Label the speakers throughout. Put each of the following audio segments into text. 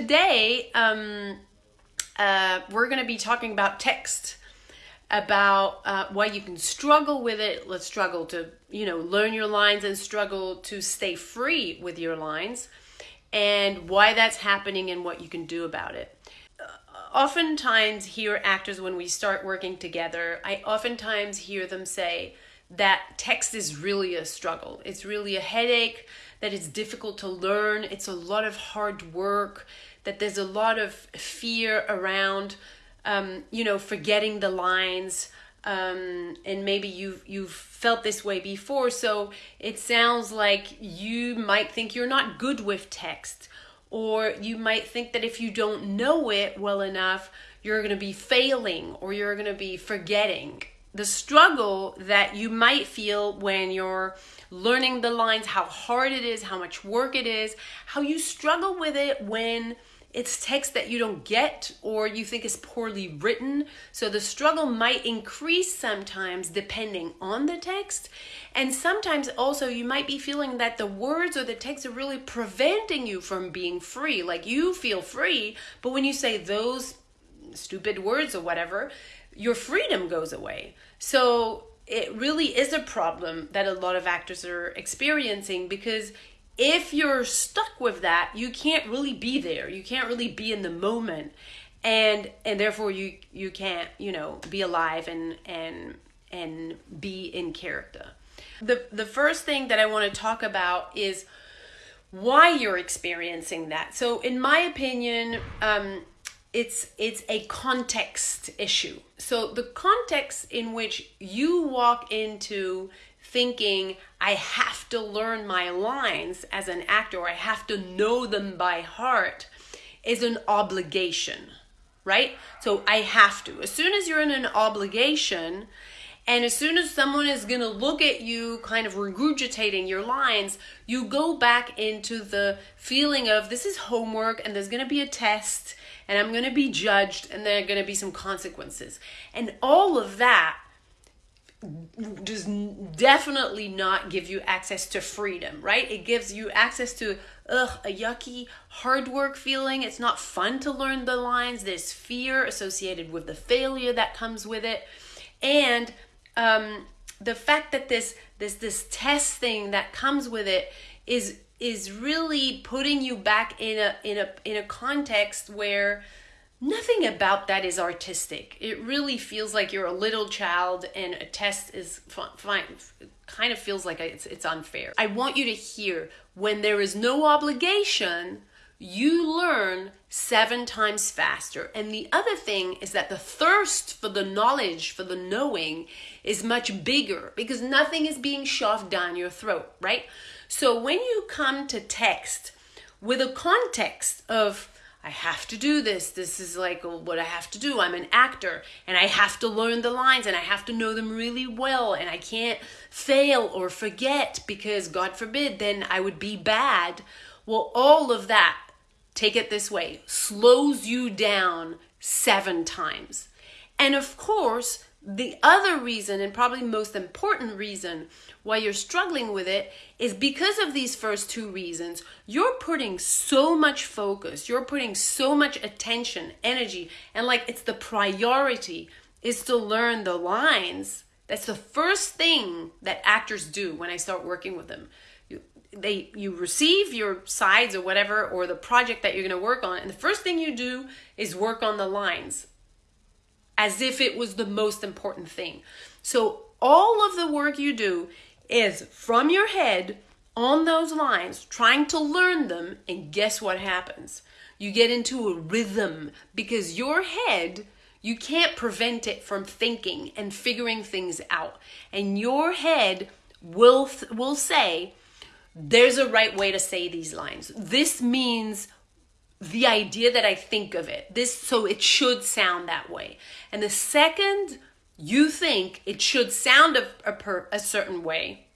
Speaker 1: today um, uh, we're going to be talking about text, about uh, why you can struggle with it. Let's struggle to, you know, learn your lines and struggle to stay free with your lines, and why that's happening and what you can do about it. Uh, oftentimes, hear actors when we start working together, I oftentimes hear them say that text is really a struggle. It's really a headache that it's difficult to learn, it's a lot of hard work, that there's a lot of fear around, um, you know, forgetting the lines. Um, and maybe you've you've felt this way before, so it sounds like you might think you're not good with text, or you might think that if you don't know it well enough, you're going to be failing or you're going to be forgetting the struggle that you might feel when you're learning the lines, how hard it is, how much work it is, how you struggle with it when it's text that you don't get or you think is poorly written. So the struggle might increase sometimes depending on the text. And sometimes also you might be feeling that the words or the text are really preventing you from being free. Like you feel free, but when you say those stupid words or whatever, your freedom goes away. So it really is a problem that a lot of actors are experiencing because if you're stuck with that, you can't really be there. You can't really be in the moment. And and therefore you you can't, you know, be alive and and and be in character. The the first thing that I want to talk about is why you're experiencing that. So in my opinion, um, it's it's a context issue. So the context in which you walk into thinking I have to learn my lines as an actor or I have to know them by heart is an obligation, right? So I have to. As soon as you're in an obligation, and as soon as someone is going to look at you kind of regurgitating your lines, you go back into the feeling of this is homework and there's going to be a test and I'm going to be judged and there are going to be some consequences. And all of that does definitely not give you access to freedom, right? It gives you access to ugh, a yucky hard work feeling. It's not fun to learn the lines. There's fear associated with the failure that comes with it. And um, the fact that this this this test thing that comes with it is is really putting you back in a in a in a context where nothing about that is artistic. It really feels like you're a little child and a test is fine. Kind of feels like it's it's unfair. I want you to hear when there is no obligation, you learn seven times faster. And the other thing is that the thirst for the knowledge, for the knowing, is much bigger because nothing is being shoved down your throat, right? So when you come to text with a context of, I have to do this. This is like what I have to do. I'm an actor and I have to learn the lines and I have to know them really well and I can't fail or forget because God forbid then I would be bad. Well, all of that, take it this way, slows you down seven times. And of course, the other reason, and probably most important reason why you're struggling with it, is because of these first two reasons. You're putting so much focus, you're putting so much attention, energy, and like it's the priority is to learn the lines. That's the first thing that actors do when I start working with them. They you receive your sides or whatever or the project that you're going to work on and the first thing you do is work on the lines as if it was the most important thing. So all of the work you do is from your head on those lines, trying to learn them, and guess what happens? You get into a rhythm because your head, you can't prevent it from thinking and figuring things out. And your head will will say, there's a right way to say these lines. This means the idea that I think of it. This so it should sound that way. And the second you think it should sound a, a, per, a certain way,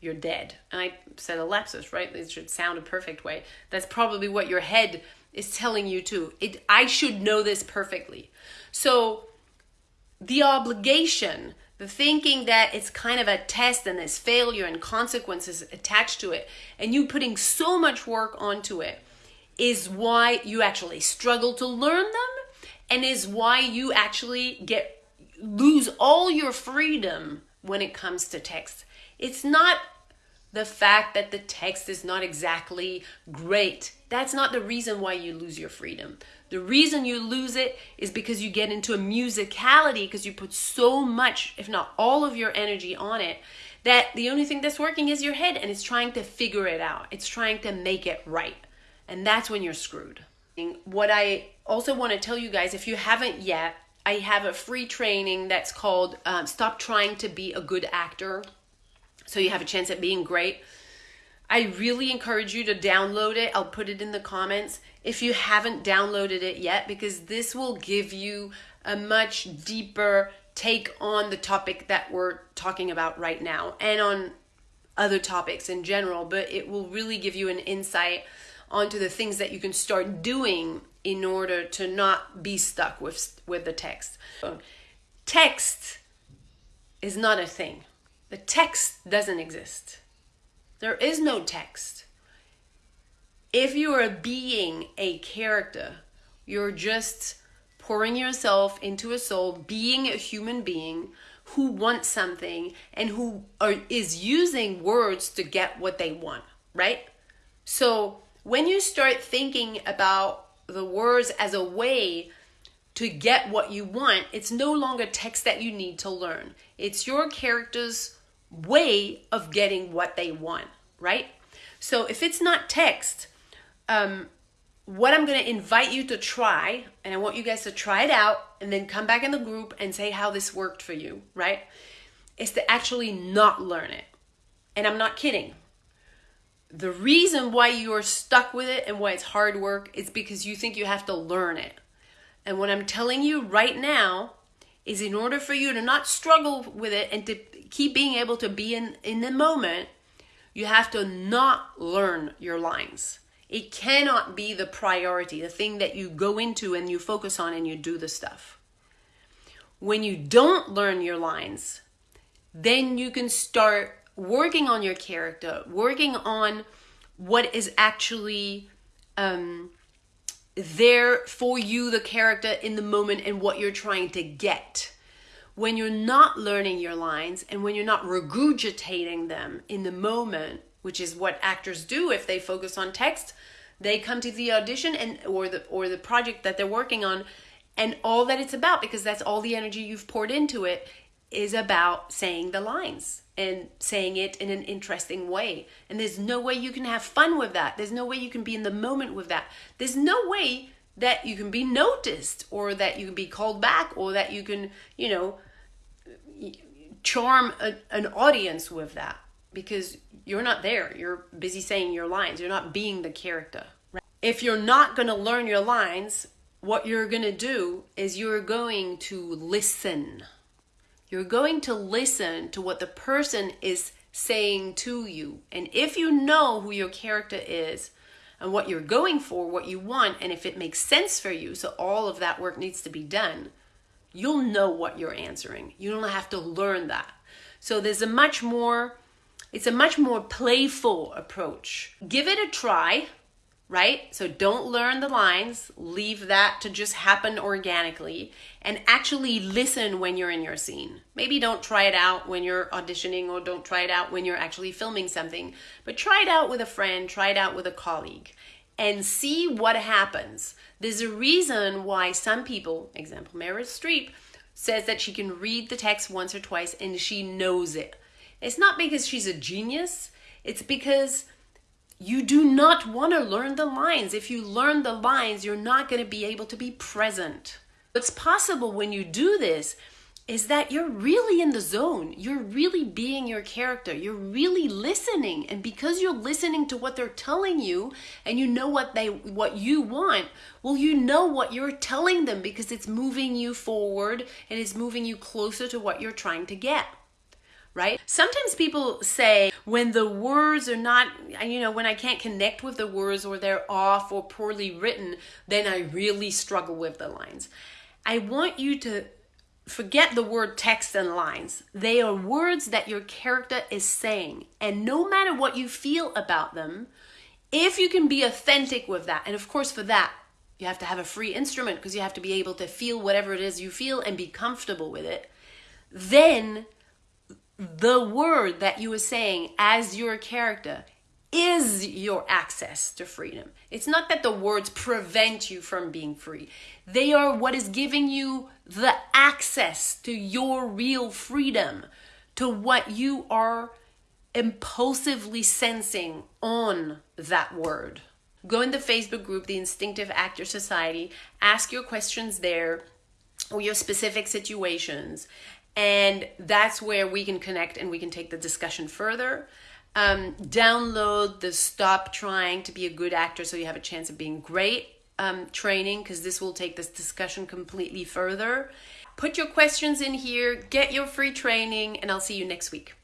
Speaker 1: you're dead. And I said a lapsus, right? It should sound a perfect way. That's probably what your head is telling you too. It I should know this perfectly. So the obligation, the thinking that it's kind of a test and there's failure and consequences attached to it, and you putting so much work onto it is why you actually struggle to learn them and is why you actually get lose all your freedom when it comes to text. It's not the fact that the text is not exactly great. That's not the reason why you lose your freedom. The reason you lose it is because you get into a musicality because you put so much, if not all of your energy on it, that the only thing that's working is your head and it's trying to figure it out. It's trying to make it right. And that's when you're screwed. What I also want to tell you guys, if you haven't yet, I have a free training that's called um, Stop Trying to Be a Good Actor. So you have a chance at being great. I really encourage you to download it. I'll put it in the comments if you haven't downloaded it yet, because this will give you a much deeper take on the topic that we're talking about right now and on other topics in general. But it will really give you an insight onto the things that you can start doing in order to not be stuck with with the text. Text is not a thing. The text doesn't exist. There is no text. If you are being a character, you're just pouring yourself into a soul, being a human being who wants something and who are, is using words to get what they want, right? So when you start thinking about the words as a way to get what you want, it's no longer text that you need to learn. It's your character's way of getting what they want right? So if it's not text, um, what I'm going to invite you to try, and I want you guys to try it out and then come back in the group and say how this worked for you, right? Is to actually not learn it. And I'm not kidding. The reason why you're stuck with it and why it's hard work is because you think you have to learn it. And what I'm telling you right now is in order for you to not struggle with it and to keep being able to be in, in the moment, you have to not learn your lines. It cannot be the priority, the thing that you go into and you focus on and you do the stuff. When you don't learn your lines, then you can start working on your character, working on what is actually um, there for you, the character in the moment, and what you're trying to get. When you're not learning your lines and when you're not regurgitating them in the moment, which is what actors do if they focus on text, they come to the audition and or the or the project that they're working on and all that it's about because that's all the energy you've poured into it is about saying the lines and saying it in an interesting way. And there's no way you can have fun with that. There's no way you can be in the moment with that. There's no way that you can be noticed or that you can be called back or that you can, you know, charm a, an audience with that because you're not there. You're busy saying your lines. You're not being the character. Right? If you're not going to learn your lines, what you're going to do is you're going to listen. You're going to listen to what the person is saying to you. And if you know who your character is and what you're going for, what you want, and if it makes sense for you, so all of that work needs to be done, you'll know what you're answering. You don't have to learn that. So there's a much more it's a much more playful approach. Give it a try, right? So don't learn the lines, leave that to just happen organically and actually listen when you're in your scene. Maybe don't try it out when you're auditioning or don't try it out when you're actually filming something, but try it out with a friend, try it out with a colleague and see what happens. There's a reason why some people, example Meryl Streep, says that she can read the text once or twice and she knows it. It's not because she's a genius, it's because you do not want to learn the lines. If you learn the lines, you're not going to be able to be present. What's possible when you do this is that you're really in the zone. You're really being your character. You're really listening. And because you're listening to what they're telling you and you know what they what you want, well you know what you're telling them because it's moving you forward and it's moving you closer to what you're trying to get. Right? Sometimes people say when the words are not, you know, when I can't connect with the words or they're off or poorly written, then I really struggle with the lines. I want you to forget the word text and lines. They are words that your character is saying. And no matter what you feel about them, If you can be authentic with that, and of course, for that, you have to have a free instrument because you have to be able to feel whatever it is you feel and be comfortable with it, then the word that you are saying as your character is your access to freedom. It's not that the words prevent you from being free, they are what is giving you the access to your real freedom, to what you are impulsively sensing on that word. Go in the Facebook group, the Instinctive Actor Society, ask your questions there or your specific situations. And that's where we can connect and we can take the discussion further. Um, download the Stop Trying to Be a Good Actor so you have a chance of being great um, training because this will take this discussion completely further. Put your questions in here, get your free training, and I'll see you next week.